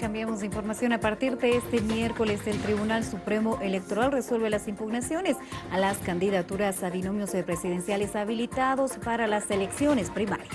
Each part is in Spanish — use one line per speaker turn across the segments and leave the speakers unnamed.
Cambiamos de información. A partir de este miércoles, el Tribunal Supremo Electoral resuelve las impugnaciones a las candidaturas a binomios presidenciales habilitados para las elecciones primarias.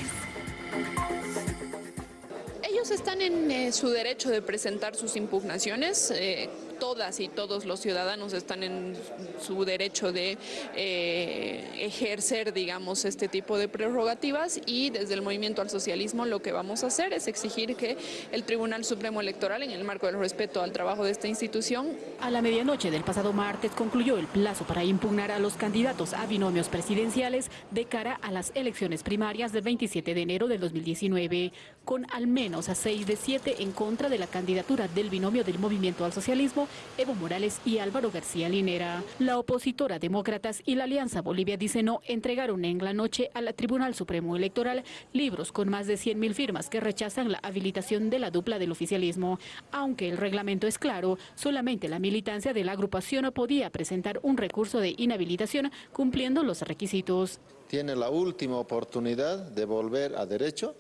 Están en eh, su derecho de presentar sus impugnaciones. Eh, todas y todos los ciudadanos están en su derecho de eh, ejercer, digamos, este tipo de prerrogativas y desde el Movimiento al Socialismo lo que vamos a hacer es exigir que el Tribunal Supremo Electoral, en el marco del respeto al trabajo de esta institución...
A la medianoche del pasado martes concluyó el plazo para impugnar a los candidatos a binomios presidenciales de cara a las elecciones primarias del 27 de enero del 2019, con al menos a 6 de 7 en contra de la candidatura del binomio del Movimiento al Socialismo Evo Morales y Álvaro García Linera. La opositora Demócratas y la Alianza Bolivia dice no entregaron en la noche al Tribunal Supremo Electoral libros con más de 100.000 firmas que rechazan la habilitación de la dupla del oficialismo. Aunque el reglamento es claro, solamente la militancia de la agrupación podía presentar un recurso de inhabilitación cumpliendo los requisitos.
Tiene la última oportunidad de volver a derecho,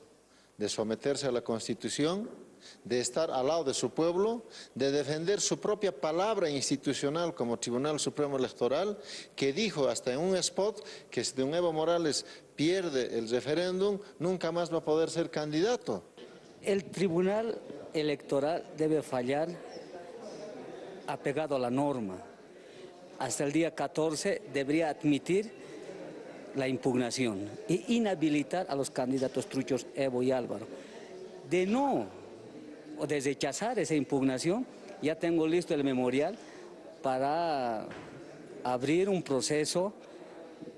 de someterse a la Constitución de estar al lado de su pueblo, de defender su propia palabra institucional como Tribunal Supremo Electoral, que dijo hasta en un spot que si don Evo Morales pierde el referéndum, nunca más va a poder ser candidato.
El Tribunal Electoral debe fallar apegado a la norma. Hasta el día 14 debería admitir la impugnación e inhabilitar a los candidatos truchos Evo y Álvaro. De no o de rechazar esa impugnación, ya tengo listo el memorial para abrir un proceso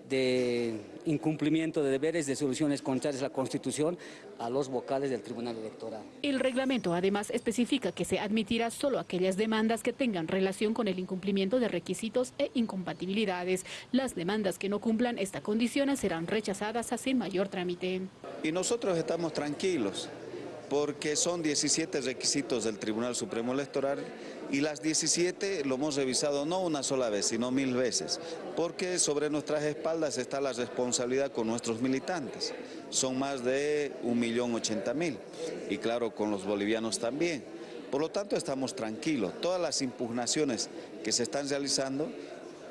de incumplimiento de deberes de soluciones contrarias a la Constitución a los vocales del Tribunal Electoral.
El reglamento además especifica que se admitirá solo aquellas demandas que tengan relación con el incumplimiento de requisitos e incompatibilidades. Las demandas que no cumplan esta condición serán rechazadas sin mayor trámite.
Y nosotros estamos tranquilos porque son 17 requisitos del Tribunal Supremo Electoral y las 17 lo hemos revisado no una sola vez, sino mil veces, porque sobre nuestras espaldas está la responsabilidad con nuestros militantes. Son más de 1.080.000 y claro, con los bolivianos también. Por lo tanto, estamos tranquilos. Todas las impugnaciones que se están realizando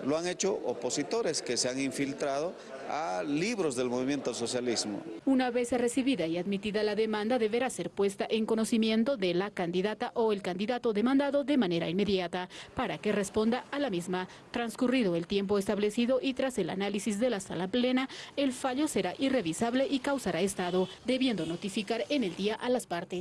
lo han hecho opositores que se han infiltrado a libros del movimiento socialismo.
Una vez recibida y admitida la demanda, deberá ser puesta en conocimiento de la candidata o el candidato demandado de manera inmediata para que responda a la misma. Transcurrido el tiempo establecido y tras el análisis de la sala plena, el fallo será irrevisable y causará estado, debiendo notificar en el día a las partes.